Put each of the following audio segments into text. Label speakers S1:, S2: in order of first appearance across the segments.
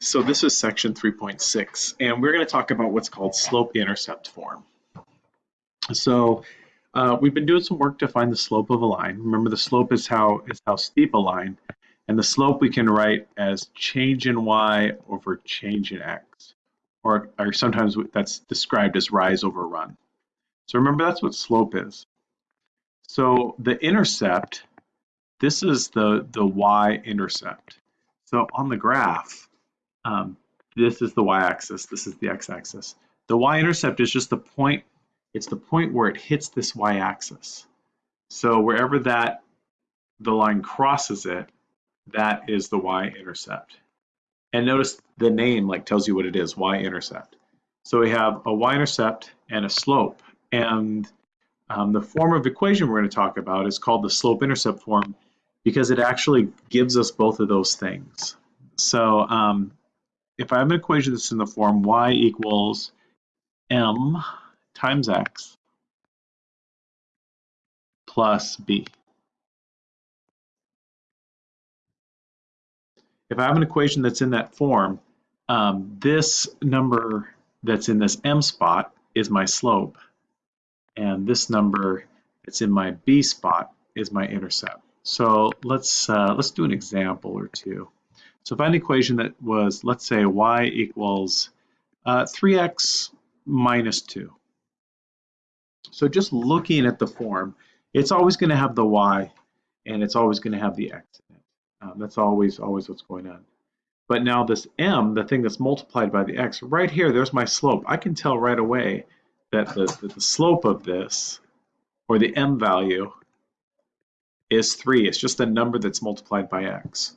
S1: So this is section 3.6, and we're going to talk about what's called slope-intercept form. So uh, we've been doing some work to find the slope of a line. Remember, the slope is how is how steep a line, and the slope we can write as change in y over change in x, or, or sometimes that's described as rise over run. So remember, that's what slope is. So the intercept, this is the the y-intercept. So on the graph, um, this is the y-axis, this is the x-axis. The y-intercept is just the point, it's the point where it hits this y-axis. So wherever that, the line crosses it, that is the y-intercept. And notice the name like tells you what it is, y-intercept. So we have a y-intercept and a slope. And um, the form of equation we're going to talk about is called the slope-intercept form because it actually gives us both of those things. So um, if I have an equation that's in the form y equals m times x plus b. If I have an equation that's in that form, um, this number that's in this m spot is my slope, and this number that's in my b spot is my intercept. So let's uh, let's do an example or two. So find an equation that was, let's say, y equals uh, 3x minus 2. So just looking at the form, it's always going to have the y and it's always going to have the x in it. Um, that's always, always what's going on. But now this m, the thing that's multiplied by the x, right here, there's my slope. I can tell right away that the, that the slope of this, or the m value, is 3. It's just a number that's multiplied by x.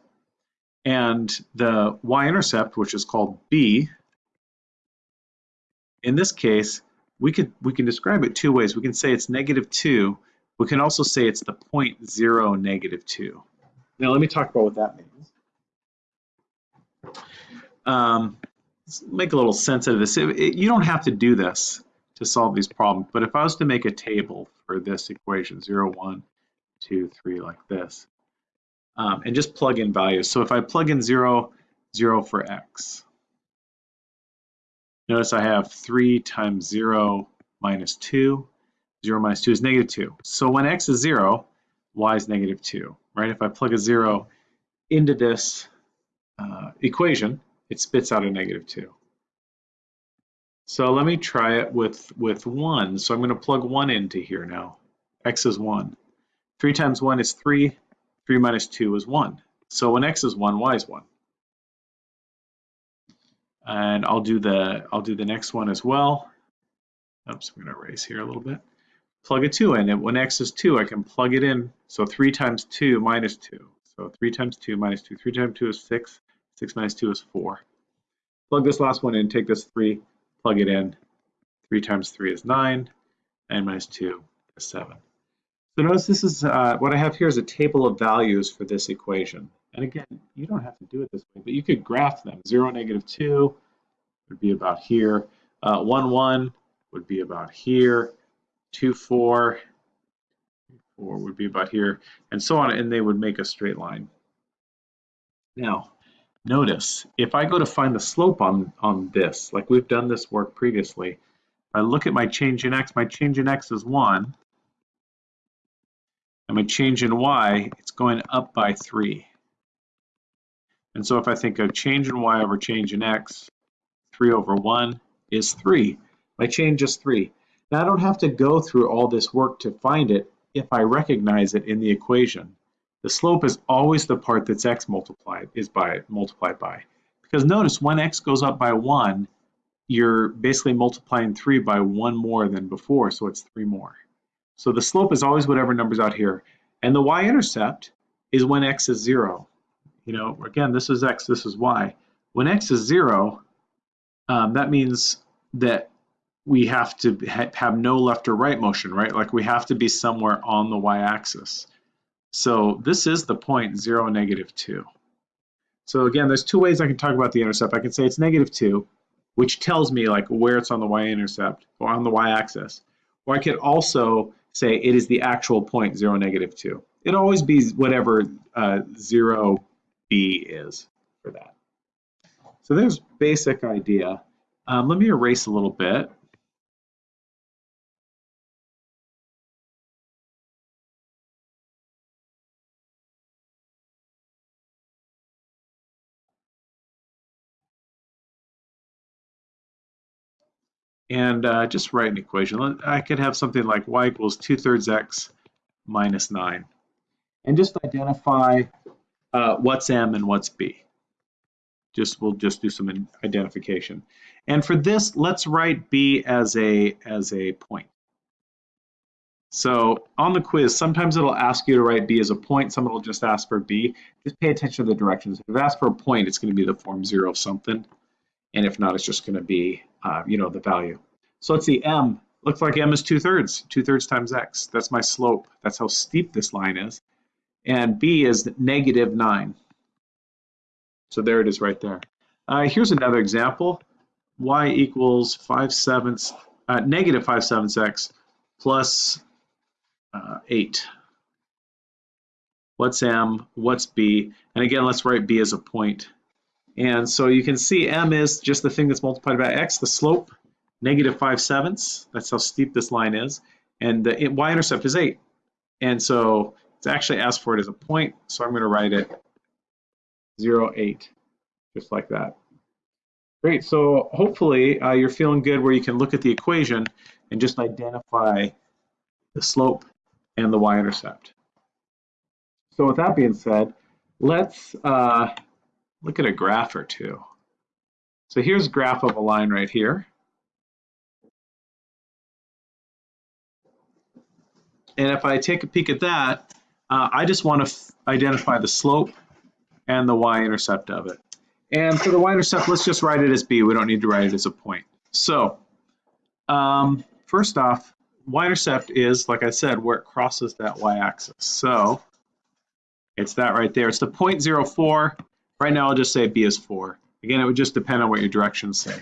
S1: And the y-intercept, which is called b, in this case, we could we can describe it two ways. We can say it's negative 2. We can also say it's the point 0, negative 2. Now let me talk about what that means. Um, make a little sense of this. It, it, you don't have to do this to solve these problems, but if I was to make a table for this equation, 0, 1, 2, 3, like this, um, and just plug in values. So if I plug in 0, 0 for x, notice I have 3 times 0 minus 2. 0 minus 2 is negative 2. So when x is 0, y is negative 2, right? If I plug a 0 into this uh, equation, it spits out a negative 2. So let me try it with, with 1. So I'm going to plug 1 into here now. x is 1. 3 times 1 is 3. 3 minus 2 is 1. So when x is 1, y is 1. And I'll do the I'll do the next one as well. Oops, I'm going to erase here a little bit. Plug a 2 in, and when x is 2, I can plug it in. So 3 times 2 minus 2. So 3 times 2 minus 2. 3 times 2 is 6. 6 minus 2 is 4. Plug this last one in, take this 3, plug it in. 3 times 3 is 9. 9 minus 2 is 7. So notice this is, uh, what I have here is a table of values for this equation. And again, you don't have to do it this way, but you could graph them. 0, negative 2 would be about here. Uh, 1, 1 would be about here. 2, 4, 4 would be about here, and so on, and they would make a straight line. Now, notice, if I go to find the slope on, on this, like we've done this work previously, I look at my change in x, my change in x is 1, and my change in y, it's going up by 3. And so if I think of change in y over change in x, 3 over 1 is 3. My change is 3. Now I don't have to go through all this work to find it if I recognize it in the equation. The slope is always the part that's x multiplied is by multiplied by. Because notice when x goes up by 1, you're basically multiplying 3 by 1 more than before, so it's 3 more. So the slope is always whatever number's out here. And the y-intercept is when x is 0. You know, again, this is x, this is y. When x is 0, um, that means that we have to ha have no left or right motion, right? Like we have to be somewhere on the y-axis. So this is the point 0, negative 2. So again, there's two ways I can talk about the intercept. I can say it's negative 2, which tells me like where it's on the y-intercept or on the y-axis. Or I could also say it is the actual point 0, negative 2. It always be whatever uh, 0 b is for that. So there's basic idea. Um, let me erase a little bit. And uh, just write an equation. I could have something like y equals 2 thirds x minus 9. And just identify uh, what's m and what's b. Just We'll just do some identification. And for this, let's write b as a, as a point. So on the quiz, sometimes it'll ask you to write b as a point, some it'll just ask for b. Just pay attention to the directions. If it asks for a point, it's going to be the form 0 something. And if not, it's just going to be, uh, you know, the value. So let's see, m, looks like m is 2 thirds, 2 thirds times x. That's my slope. That's how steep this line is. And b is negative 9. So there it is right there. Uh, here's another example. y equals 5 sevenths, uh, negative 5 sevenths x plus uh, 8. What's m? What's b? And again, let's write b as a point. And so you can see m is just the thing that's multiplied by x, the slope, negative 5 sevenths. That's how steep this line is. And the y-intercept is 8. And so it's actually asked for it as a point, so I'm going to write it 0, 8, just like that. Great, so hopefully uh, you're feeling good where you can look at the equation and just identify the slope and the y-intercept. So with that being said, let's uh, look at a graph or two. So here's graph of a line right here. And if I take a peek at that, uh, I just want to identify the slope and the y-intercept of it. And for the y-intercept, let's just write it as b. We don't need to write it as a point. So um, first off, y-intercept is, like I said, where it crosses that y-axis. So it's that right there. It's the 0.04 Right now, I'll just say B is 4. Again, it would just depend on what your directions say.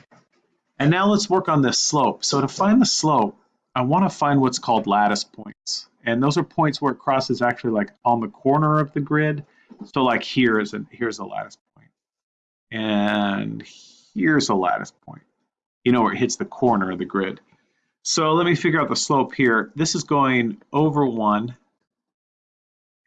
S1: And now let's work on this slope. So to find the slope, I want to find what's called lattice points. And those are points where it crosses actually like on the corner of the grid. So like here is a, here's a lattice point. And here's a lattice point. You know, where it hits the corner of the grid. So let me figure out the slope here. This is going over 1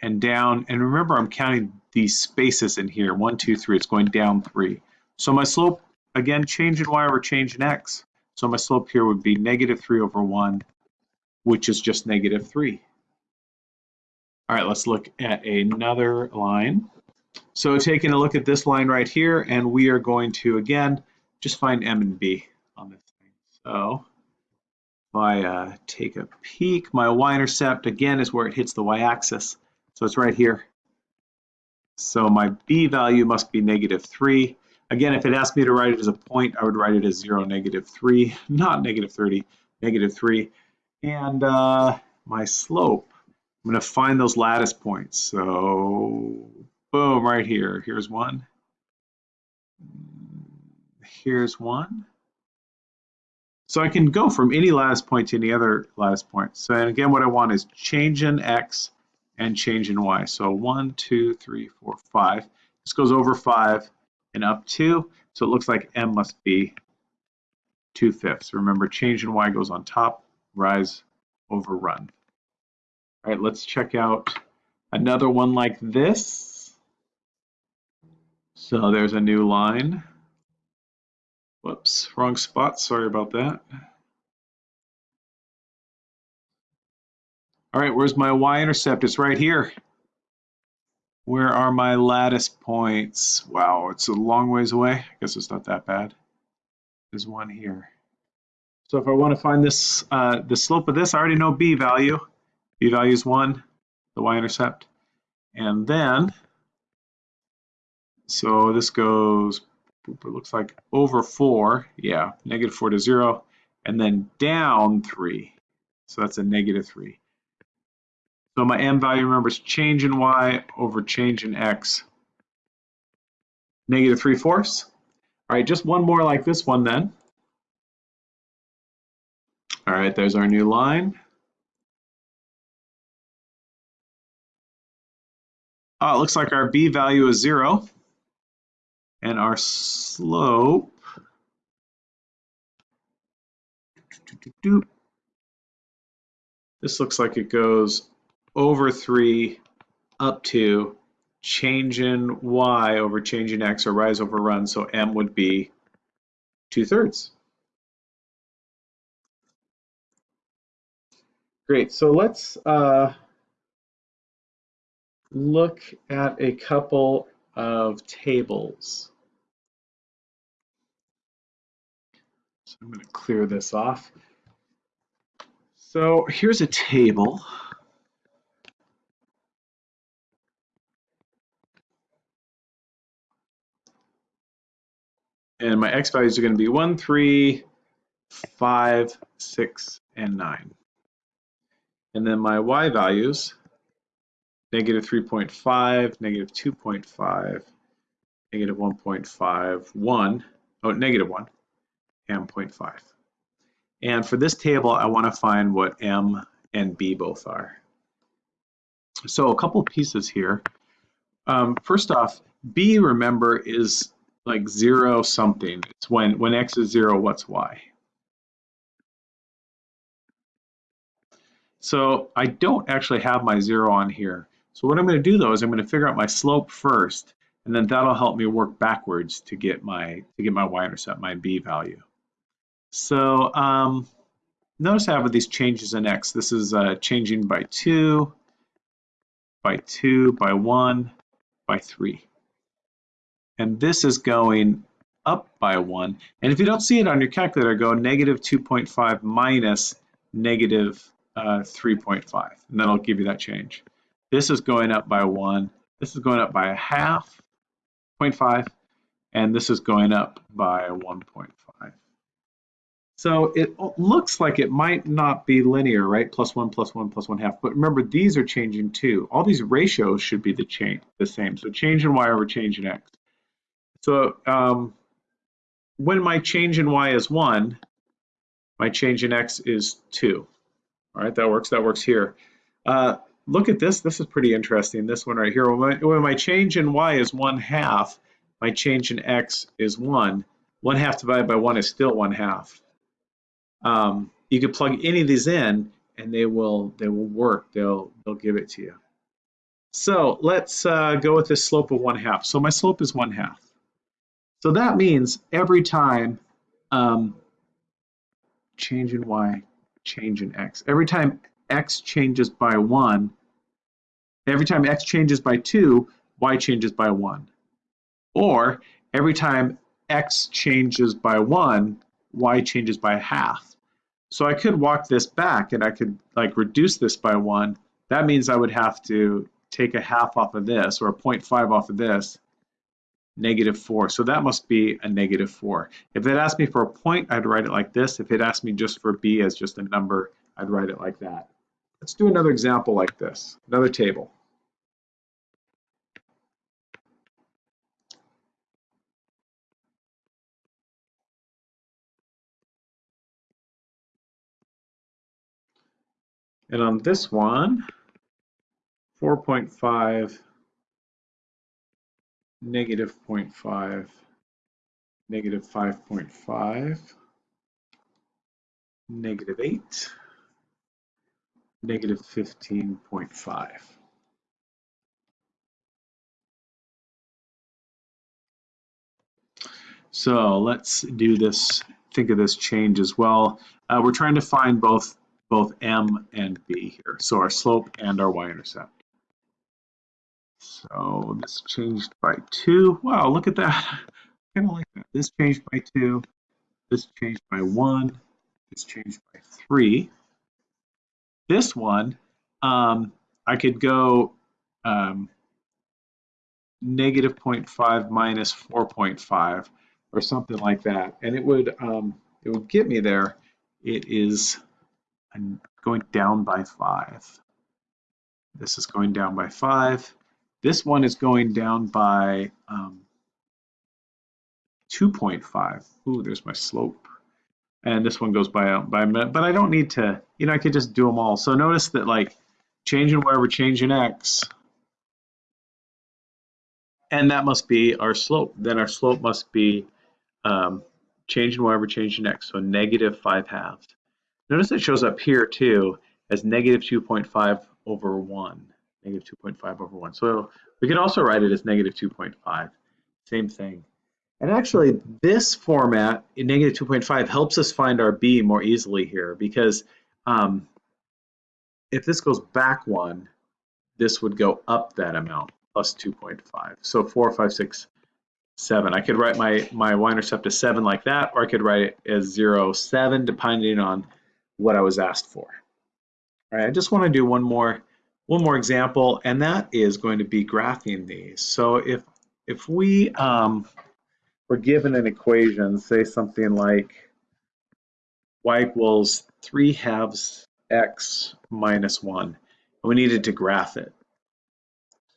S1: and down. And remember, I'm counting these spaces in here, one, two, three, it's going down three. So my slope, again, change in y over change in x. So my slope here would be negative three over one, which is just negative three. All right, let's look at another line. So taking a look at this line right here, and we are going to, again, just find m and b on this thing. So if I uh, take a peek, my y-intercept, again, is where it hits the y-axis. So it's right here. So my b value must be negative 3. Again, if it asked me to write it as a point, I would write it as 0, negative 3, not negative 30, negative 3. And uh, my slope, I'm going to find those lattice points. So boom, right here. Here's one. Here's one. So I can go from any lattice point to any other lattice point. So and again, what I want is change in x and change in y. So one, two, three, four, five. This goes over five and up two. So it looks like m must be 2 fifths. Remember, change in y goes on top, rise over run. All right, let's check out another one like this. So there's a new line. Whoops, wrong spot. Sorry about that. All right, where's my y-intercept? It's right here. Where are my lattice points? Wow, it's a long ways away. I guess it's not that bad. There's one here. So if I want to find this, uh, the slope of this, I already know b value. b value is 1, the y-intercept. And then, so this goes, it looks like over 4, yeah, negative 4 to 0, and then down 3. So that's a negative 3. So my m value, remember, is change in y over change in x. Negative 3 fourths. All right, just one more like this one then. All right, there's our new line. Oh, it looks like our b value is 0. And our slope this looks like it goes over 3 up to change in y over change in x or rise over run. So m would be 2 thirds. Great. So let's uh, look at a couple of tables. So I'm going to clear this off. So here's a table. And my x values are going to be 1, 3, 5, 6, and 9. And then my y values, negative 3.5, negative 2.5, negative 1.5, 1, oh, negative 1, and 0.5. And for this table, I want to find what m and b both are. So a couple pieces here. Um, first off, b, remember, is like zero something. It's when, when x is zero, what's y? So I don't actually have my zero on here. So what I'm going to do though is I'm going to figure out my slope first, and then that'll help me work backwards to get my to get my y-intercept, my b value. So um, notice I have these changes in x. This is uh, changing by 2, by 2, by 1, by 3. And this is going up by 1. And if you don't see it on your calculator, go negative 2.5 minus negative uh, 3.5, and then I'll give you that change. This is going up by 1. This is going up by a half, 0.5, and this is going up by 1.5. So it looks like it might not be linear, right? Plus 1, plus 1, plus 1 half. But remember, these are changing too. All these ratios should be the, change, the same. So change in y over change in x. So um, when my change in y is 1, my change in x is 2. All right, that works. That works here. Uh, look at this. This is pretty interesting. This one right here. When my, when my change in y is 1 half, my change in x is 1. 1 half divided by 1 is still 1 half. Um, you could plug any of these in and they will they will work. They'll they'll give it to you. So let's uh, go with this slope of 1 half. So my slope is 1 half. So that means every time um, change in y, change in x. Every time x changes by 1, every time x changes by 2, y changes by 1. Or every time x changes by 1, y changes by half. So I could walk this back and I could like reduce this by 1. That means I would have to take a half off of this or a 0.5 off of this negative 4. So that must be a negative 4. If it asked me for a point, I'd write it like this. If it asked me just for b as just a number, I'd write it like that. Let's do another example like this, another table. And on this one, 4.5 negative 0.5, negative 5.5, negative 8, negative 15.5. So let's do this, think of this change as well. Uh, we're trying to find both, both m and b here, so our slope and our y-intercept. So this changed by two. Wow, look at that. kind of like that. This changed by two. This changed by one. This changed by three. This one, um, I could go um, negative 0.5 minus 4.5 or something like that. And it would, um, it would get me there. It is going down by five. This is going down by five. This one is going down by um, 2.5. Ooh, there's my slope. And this one goes by, by a minute, but I don't need to, you know, I could just do them all. So notice that like changing wherever change in X, and that must be our slope. Then our slope must be um, change in y over change in x, so negative 5 halves. Notice it shows up here too as negative 2.5 over 1, negative 2.5 over 1. So we could also write it as negative 2.5, same thing. And actually, this format in negative 2.5 helps us find our b more easily here because um, if this goes back one, this would go up that amount plus 2.5. So 4, 5, 6, 7. I could write my, my y-intercept as 7 like that, or I could write it as 0, 7, depending on what I was asked for. All right, I just want to do one more one more example, and that is going to be graphing these. So if if we um, were given an equation, say something like y equals 3 halves x minus 1, and we needed to graph it.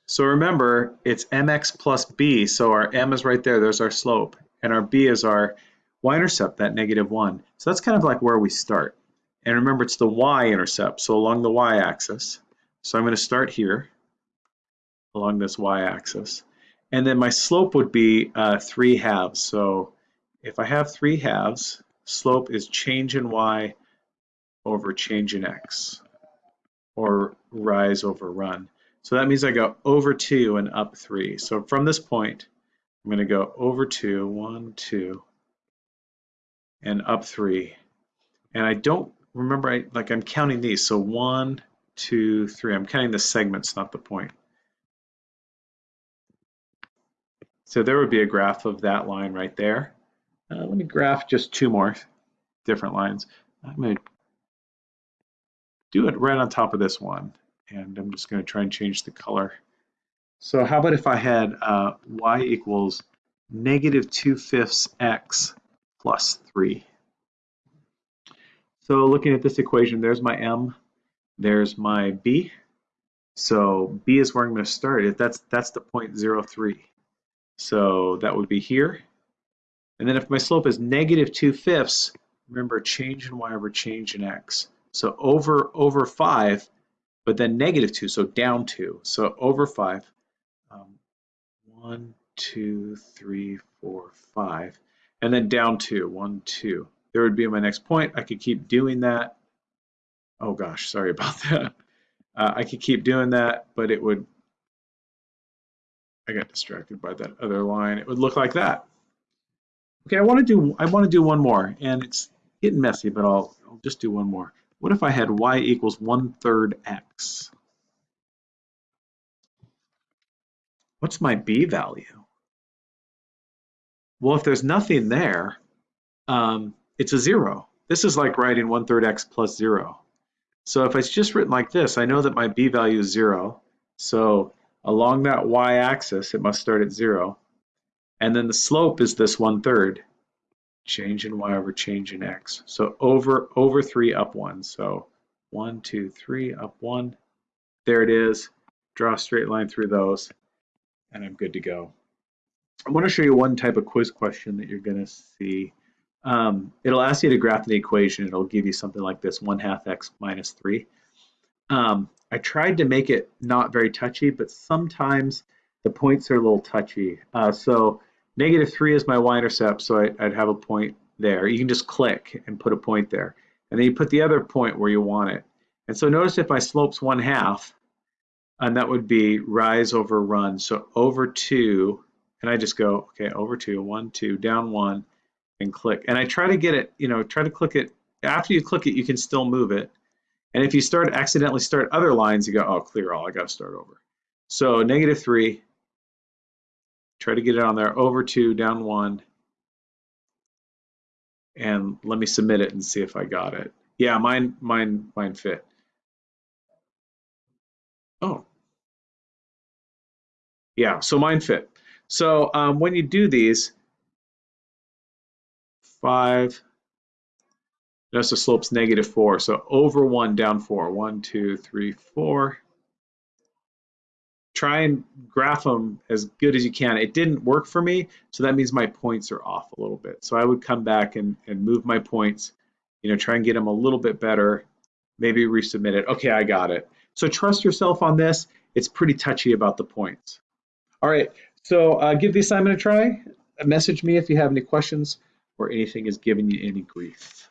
S1: So remember, it's mx plus b, so our m is right there, there's our slope, and our b is our y-intercept, that negative 1. So that's kind of like where we start. And remember, it's the y-intercept, so along the y-axis. So I'm going to start here, along this y-axis. And then my slope would be uh, 3 halves. So if I have 3 halves, slope is change in y over change in x, or rise over run. So that means I go over 2 and up 3. So from this point, I'm going to go over 2, 1, 2, and up 3. And I don't remember, I, like I'm counting these. So 1, 2, 3. I'm counting the segments, not the point. So there would be a graph of that line right there. Uh, let me graph just two more different lines. I'm going to do it right on top of this one and I'm just going to try and change the color. So how about if I had uh, y equals negative 2 fifths x plus 3. So looking at this equation, there's my m, there's my b. So b is where I'm going to start. That's, that's the point 03. So that would be here. And then if my slope is negative 2 fifths, remember change in y over change in x. So over over 5, but then negative 2, so down 2. So over 5, um, 1, 2, 3, 4, 5, and then down 2, 1, 2. There would be my next point. I could keep doing that. Oh gosh, sorry about that. Uh, I could keep doing that, but it would, I got distracted by that other line. It would look like that. Okay, I want to do I want to do one more, and it's getting messy, but I'll, I'll just do one more. What if I had y equals one third x? What's my b value? Well, if there's nothing there, um, it's a zero. This is like writing one third x plus zero. So if it's just written like this, I know that my b value is zero. So along that y-axis, it must start at zero. And then the slope is this 1 third change in y over change in x. So over, over 3 up 1. So 1, 2, 3, up 1. There it is. Draw a straight line through those, and I'm good to go. I want to show you one type of quiz question that you're going to see. Um, it'll ask you to graph an equation. It'll give you something like this, 1 half x minus 3. Um, I tried to make it not very touchy, but sometimes the points are a little touchy. Uh, so Negative 3 is my y-intercept, so I, would have a point there. You can just click and put a point there. And then you put the other point where you want it. And so notice if my slope's 1 half, and that would be rise over run. So over 2, and I just go, okay, over 2, 1, 2, down 1, and click. And I try to get it, you know, try to click it. After you click it, you can still move it. And if you start accidentally start other lines, you go, oh, clear all, I got to start over. So negative 3, try to get it on there over two, down one, and let me submit it and see if I got it. Yeah, mine, mine, mine fit. Oh, yeah, so mine fit. So um, when you do these, five, notice the slope's negative four. So over one, down four. One, two, three, four try and graph them as good as you can. It didn't work for me, so that means my points are off a little bit. So I would come back and, and move my points, you know, try and get them a little bit better, maybe resubmit it. Okay, I got it. So trust yourself on this. It's pretty touchy about the points. All right, So uh, give the assignment a try. Message me if you have any questions or anything is giving you any grief.